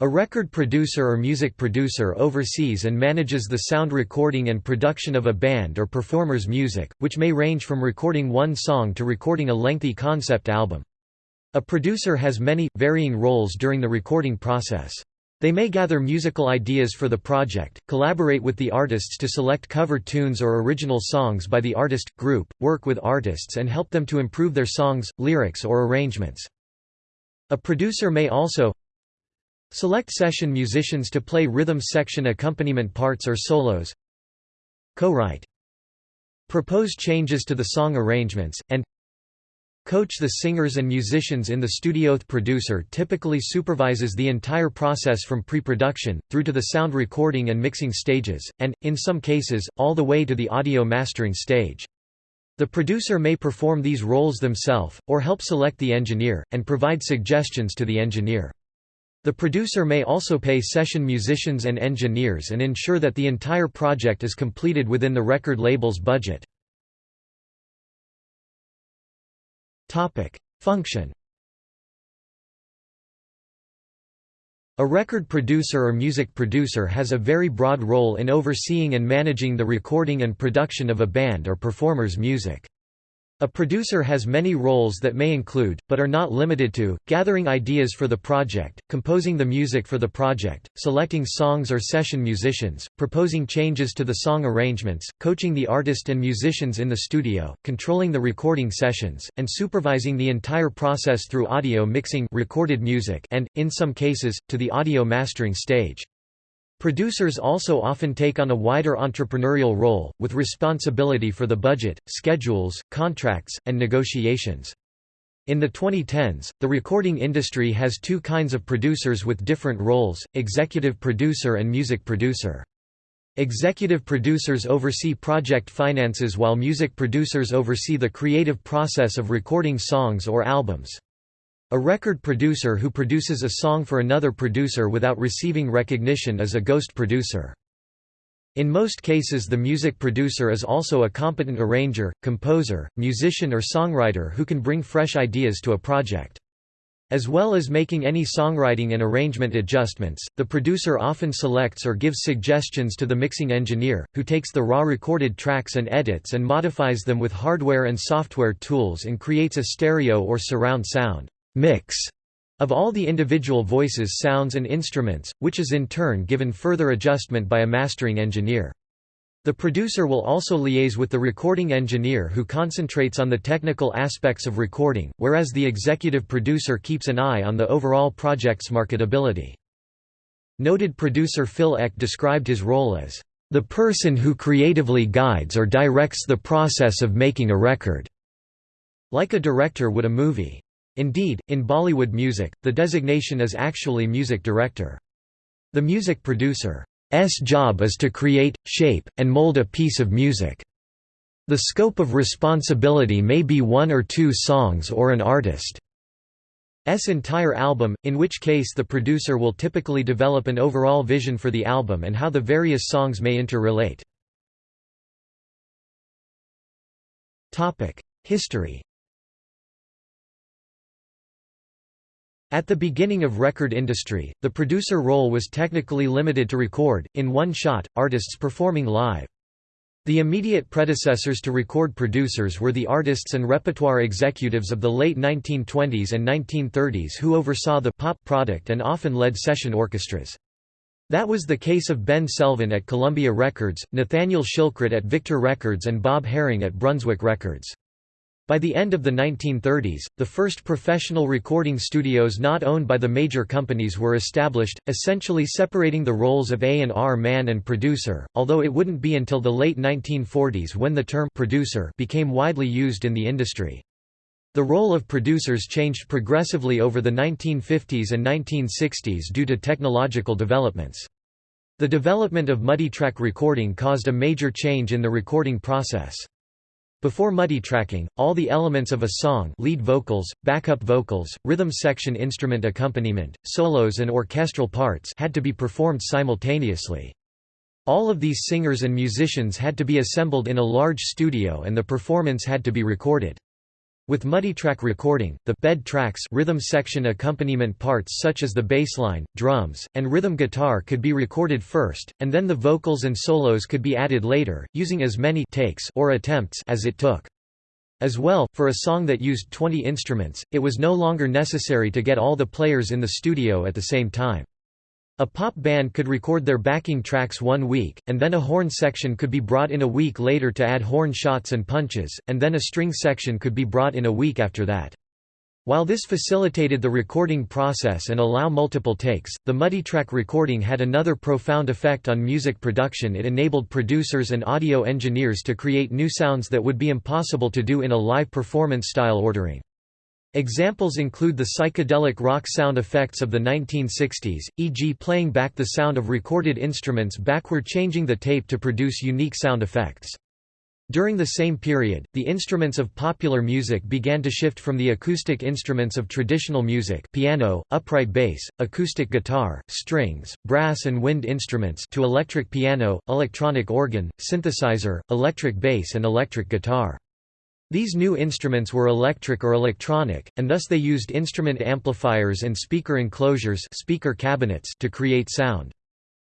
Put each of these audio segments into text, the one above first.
A record producer or music producer oversees and manages the sound recording and production of a band or performer's music, which may range from recording one song to recording a lengthy concept album. A producer has many, varying roles during the recording process. They may gather musical ideas for the project, collaborate with the artists to select cover tunes or original songs by the artist, group, work with artists and help them to improve their songs, lyrics or arrangements. A producer may also select session musicians to play rhythm section accompaniment parts or solos co-write propose changes to the song arrangements, and Coach the singers and musicians in the studio. The producer typically supervises the entire process from pre-production, through to the sound recording and mixing stages, and, in some cases, all the way to the audio mastering stage. The producer may perform these roles themselves, or help select the engineer, and provide suggestions to the engineer. The producer may also pay session musicians and engineers and ensure that the entire project is completed within the record label's budget. Function. A record producer or music producer has a very broad role in overseeing and managing the recording and production of a band or performer's music. A producer has many roles that may include, but are not limited to, gathering ideas for the project, composing the music for the project, selecting songs or session musicians, proposing changes to the song arrangements, coaching the artist and musicians in the studio, controlling the recording sessions, and supervising the entire process through audio mixing recorded music and, in some cases, to the audio mastering stage. Producers also often take on a wider entrepreneurial role, with responsibility for the budget, schedules, contracts, and negotiations. In the 2010s, the recording industry has two kinds of producers with different roles, executive producer and music producer. Executive producers oversee project finances while music producers oversee the creative process of recording songs or albums. A record producer who produces a song for another producer without receiving recognition is a ghost producer. In most cases the music producer is also a competent arranger, composer, musician or songwriter who can bring fresh ideas to a project. As well as making any songwriting and arrangement adjustments, the producer often selects or gives suggestions to the mixing engineer, who takes the raw recorded tracks and edits and modifies them with hardware and software tools and creates a stereo or surround sound mix of all the individual voices sounds and instruments, which is in turn given further adjustment by a mastering engineer. The producer will also liaise with the recording engineer who concentrates on the technical aspects of recording, whereas the executive producer keeps an eye on the overall project's marketability. Noted producer Phil Ek described his role as, "...the person who creatively guides or directs the process of making a record." Like a director would a movie. Indeed, in Bollywood music, the designation is actually music director. The music producer's job is to create, shape, and mold a piece of music. The scope of responsibility may be one or two songs or an artist's entire album, in which case the producer will typically develop an overall vision for the album and how the various songs may interrelate. History At the beginning of record industry, the producer role was technically limited to record, in one shot, artists performing live. The immediate predecessors to record producers were the artists and repertoire executives of the late 1920s and 1930s who oversaw the pop product and often led session orchestras. That was the case of Ben Selvin at Columbia Records, Nathaniel Shilkret at Victor Records and Bob Haring at Brunswick Records. By the end of the 1930s, the first professional recording studios not owned by the major companies were established, essentially separating the roles of A&R man and producer, although it wouldn't be until the late 1940s when the term producer became widely used in the industry. The role of producers changed progressively over the 1950s and 1960s due to technological developments. The development of multitrack recording caused a major change in the recording process. Before multitracking, all the elements of a song lead vocals, backup vocals, rhythm section instrument accompaniment, solos and orchestral parts had to be performed simultaneously. All of these singers and musicians had to be assembled in a large studio and the performance had to be recorded. With multitrack recording, the bed tracks rhythm section accompaniment parts such as the bassline, drums, and rhythm guitar could be recorded first, and then the vocals and solos could be added later, using as many takes or attempts as it took. As well, for a song that used 20 instruments, it was no longer necessary to get all the players in the studio at the same time. A pop band could record their backing tracks one week, and then a horn section could be brought in a week later to add horn shots and punches, and then a string section could be brought in a week after that. While this facilitated the recording process and allow multiple takes, the muddy multitrack recording had another profound effect on music production it enabled producers and audio engineers to create new sounds that would be impossible to do in a live performance style ordering. Examples include the psychedelic rock sound effects of the 1960s, e.g. playing back the sound of recorded instruments backward changing the tape to produce unique sound effects. During the same period, the instruments of popular music began to shift from the acoustic instruments of traditional music piano, upright bass, acoustic guitar, strings, brass and wind instruments to electric piano, electronic organ, synthesizer, electric bass and electric guitar. These new instruments were electric or electronic, and thus they used instrument amplifiers and speaker enclosures speaker cabinets to create sound.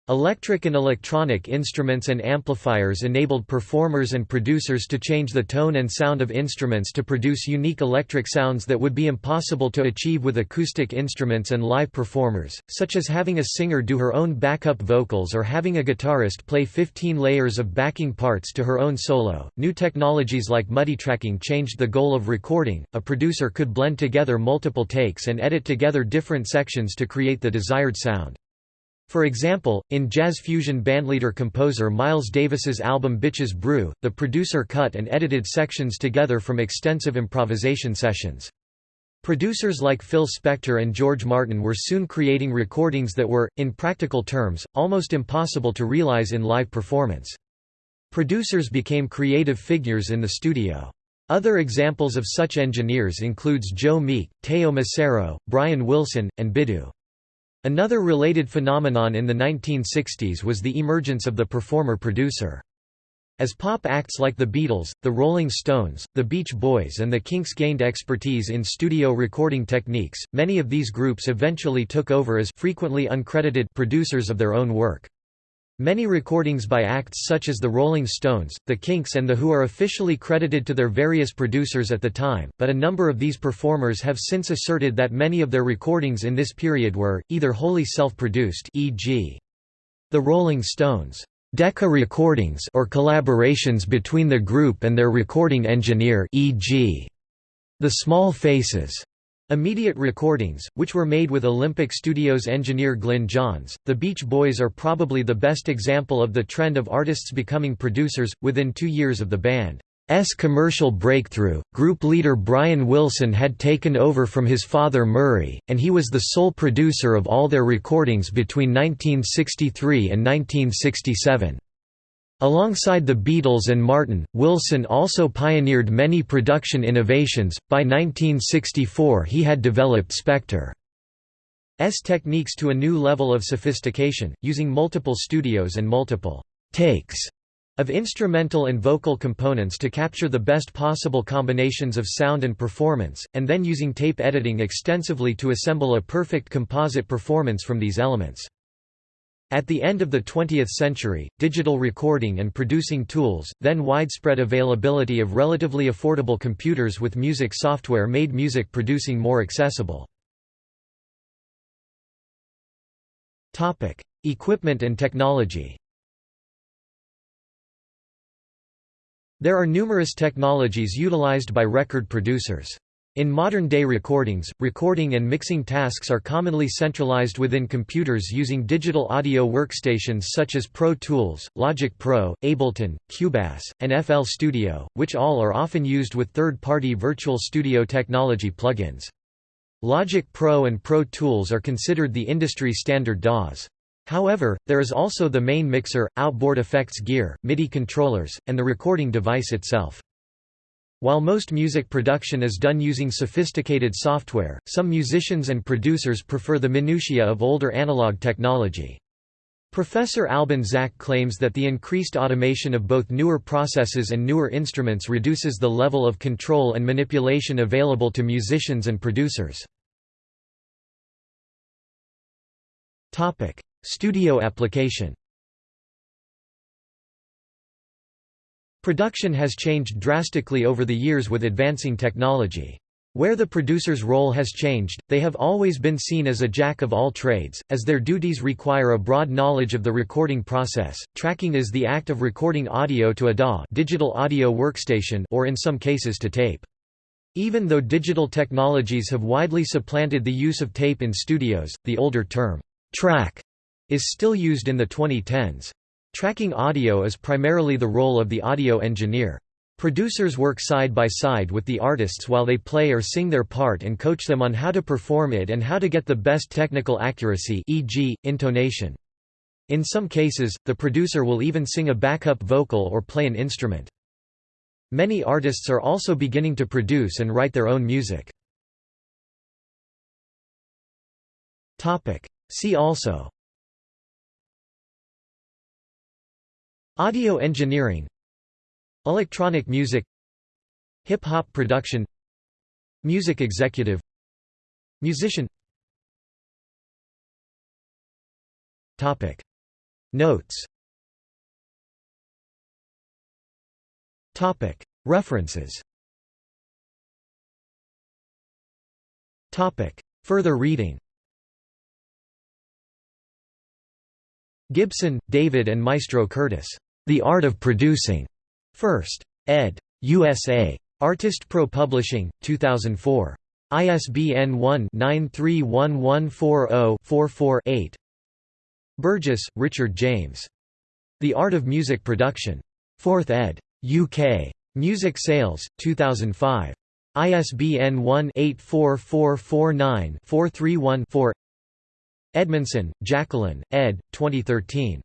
Electric and electronic instruments and amplifiers enabled performers and producers to change the tone and sound of instruments to produce unique electric sounds that would be impossible to achieve with acoustic instruments and live performers, such as having a singer do her own backup vocals or having a guitarist play 15 layers of backing parts to her own solo. New technologies like muddy multitracking changed the goal of recording. A producer could blend together multiple takes and edit together different sections to create the desired sound. For example, in jazz fusion bandleader-composer Miles Davis's album Bitches Brew, the producer cut and edited sections together from extensive improvisation sessions. Producers like Phil Spector and George Martin were soon creating recordings that were, in practical terms, almost impossible to realize in live performance. Producers became creative figures in the studio. Other examples of such engineers includes Joe Meek, Teo Macero, Brian Wilson, and Biddu. Another related phenomenon in the 1960s was the emergence of the performer-producer. As pop acts like the Beatles, the Rolling Stones, the Beach Boys and the Kinks gained expertise in studio recording techniques, many of these groups eventually took over as frequently uncredited producers of their own work. Many recordings by acts such as the Rolling Stones, the Kinks and The Who are officially credited to their various producers at the time, but a number of these performers have since asserted that many of their recordings in this period were, either wholly self-produced e.g. The Rolling Stones' Decca recordings or collaborations between the group and their recording engineer e.g. The Small Faces Immediate recordings, which were made with Olympic Studios engineer Glyn Johns, the Beach Boys are probably the best example of the trend of artists becoming producers. Within two years of the band's commercial breakthrough, group leader Brian Wilson had taken over from his father Murray, and he was the sole producer of all their recordings between 1963 and 1967. Alongside the Beatles and Martin, Wilson also pioneered many production innovations. By 1964, he had developed Spector's techniques to a new level of sophistication, using multiple studios and multiple takes of instrumental and vocal components to capture the best possible combinations of sound and performance, and then using tape editing extensively to assemble a perfect composite performance from these elements. At the end of the 20th century, digital recording and producing tools, then widespread availability of relatively affordable computers with music software made music producing more accessible. Topic: Equipment and technology There are numerous technologies utilized by record producers. In modern-day recordings, recording and mixing tasks are commonly centralized within computers using digital audio workstations such as Pro Tools, Logic Pro, Ableton, Cubase, and FL Studio, which all are often used with third-party virtual studio technology plugins. Logic Pro and Pro Tools are considered the industry standard DAWs. However, there is also the main mixer, outboard effects gear, MIDI controllers, and the recording device itself. While most music production is done using sophisticated software, some musicians and producers prefer the minutiae of older analog technology. Professor Albin Zak claims that the increased automation of both newer processes and newer instruments reduces the level of control and manipulation available to musicians and producers. Studio application Production has changed drastically over the years with advancing technology. Where the producer's role has changed, they have always been seen as a jack of all trades, as their duties require a broad knowledge of the recording process. Tracking is the act of recording audio to a DAW, digital audio workstation, or in some cases to tape. Even though digital technologies have widely supplanted the use of tape in studios, the older term track is still used in the 2010s. Tracking audio is primarily the role of the audio engineer. Producers work side by side with the artists while they play or sing their part and coach them on how to perform it and how to get the best technical accuracy e.g., intonation. In some cases, the producer will even sing a backup vocal or play an instrument. Many artists are also beginning to produce and write their own music. See also Audio engineering. Electronic music. Hip-hop production. Music executive. Musician. Topic. Notes. Topic. References. Topic. Further reading. Gibson, David and Maestro Curtis. The Art of Producing. First. ed. USA. Artist Pro Publishing, 2004. ISBN 1-931140-44-8. Burgess, Richard James. The Art of Music Production. 4th ed. UK. Music Sales, 2005. ISBN 1-84449-431-4 Edmondson, Jacqueline, ed. 2013.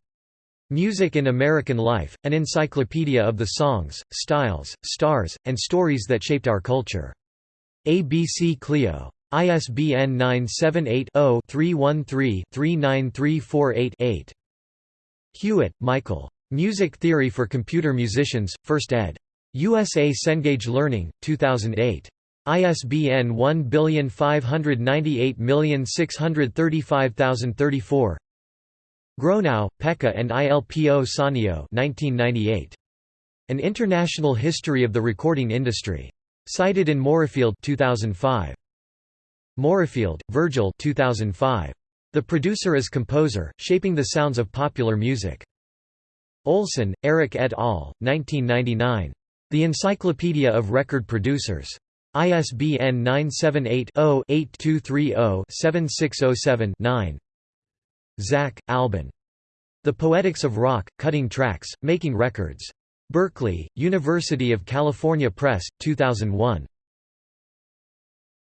Music in American Life, an encyclopedia of the songs, styles, stars, and stories that shaped our culture. ABC Clio. ISBN 978-0-313-39348-8. Hewitt, Michael. Music Theory for Computer Musicians, 1st ed. USA Cengage Learning, 2008. ISBN 1598635034 Gronow, Pekka and Ilpo Saunio 1998. An International History of the Recording Industry. Cited in Moorefield 2005. Moorefield, Virgil 2005. The Producer as Composer, Shaping the Sounds of Popular Music. Olson, Eric et al., 1999. The Encyclopedia of Record Producers. ISBN 978 0 8230 7607 9. Zak, Albin. The Poetics of Rock, Cutting Tracks, Making Records. Berkeley, University of California Press, 2001.